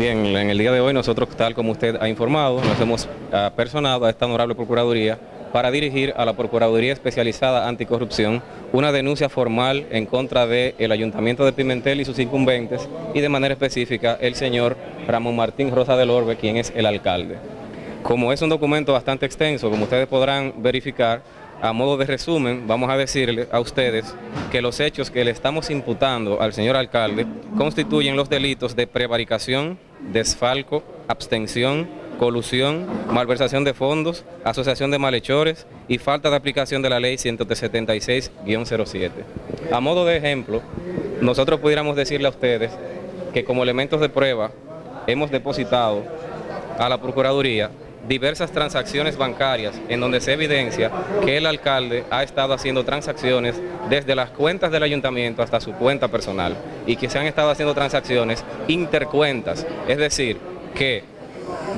Bien, en el día de hoy nosotros, tal como usted ha informado, nos hemos uh, personado a esta honorable Procuraduría para dirigir a la Procuraduría Especializada Anticorrupción una denuncia formal en contra del Ayuntamiento de Pimentel y sus incumbentes y de manera específica el señor Ramón Martín Rosa del Orbe, quien es el alcalde. Como es un documento bastante extenso, como ustedes podrán verificar, a modo de resumen, vamos a decirle a ustedes que los hechos que le estamos imputando al señor alcalde constituyen los delitos de prevaricación, desfalco, abstención, colusión, malversación de fondos, asociación de malhechores y falta de aplicación de la ley 176-07. A modo de ejemplo, nosotros pudiéramos decirle a ustedes que como elementos de prueba hemos depositado a la Procuraduría diversas transacciones bancarias en donde se evidencia que el alcalde ha estado haciendo transacciones desde las cuentas del ayuntamiento hasta su cuenta personal y que se han estado haciendo transacciones intercuentas, es decir, que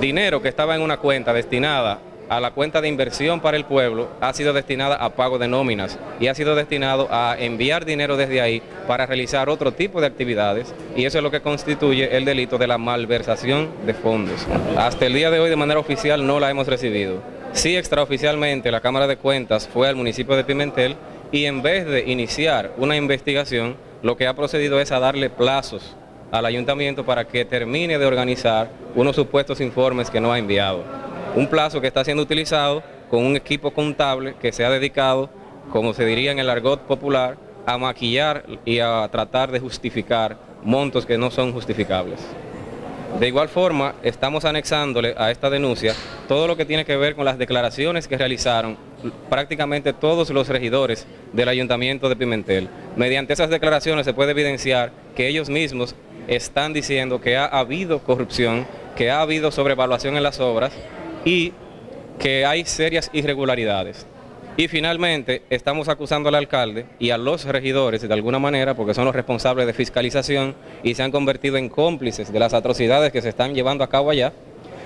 dinero que estaba en una cuenta destinada a la cuenta de inversión para el pueblo ha sido destinada a pago de nóminas y ha sido destinado a enviar dinero desde ahí para realizar otro tipo de actividades y eso es lo que constituye el delito de la malversación de fondos. Hasta el día de hoy de manera oficial no la hemos recibido. Sí extraoficialmente la Cámara de Cuentas fue al municipio de Pimentel y en vez de iniciar una investigación lo que ha procedido es a darle plazos al ayuntamiento para que termine de organizar unos supuestos informes que no ha enviado un plazo que está siendo utilizado con un equipo contable que se ha dedicado, como se diría en el argot popular, a maquillar y a tratar de justificar montos que no son justificables. De igual forma, estamos anexándole a esta denuncia todo lo que tiene que ver con las declaraciones que realizaron prácticamente todos los regidores del Ayuntamiento de Pimentel. Mediante esas declaraciones se puede evidenciar que ellos mismos están diciendo que ha habido corrupción, que ha habido sobrevaluación en las obras y que hay serias irregularidades. Y finalmente estamos acusando al alcalde y a los regidores de alguna manera porque son los responsables de fiscalización y se han convertido en cómplices de las atrocidades que se están llevando a cabo allá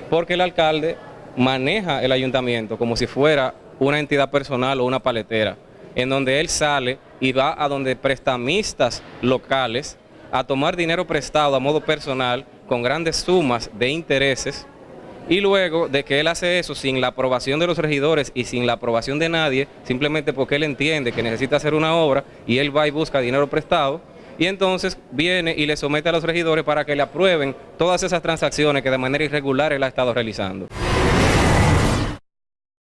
porque el alcalde maneja el ayuntamiento como si fuera una entidad personal o una paletera en donde él sale y va a donde prestamistas locales a tomar dinero prestado a modo personal con grandes sumas de intereses y luego de que él hace eso sin la aprobación de los regidores y sin la aprobación de nadie, simplemente porque él entiende que necesita hacer una obra y él va y busca dinero prestado, y entonces viene y le somete a los regidores para que le aprueben todas esas transacciones que de manera irregular él ha estado realizando.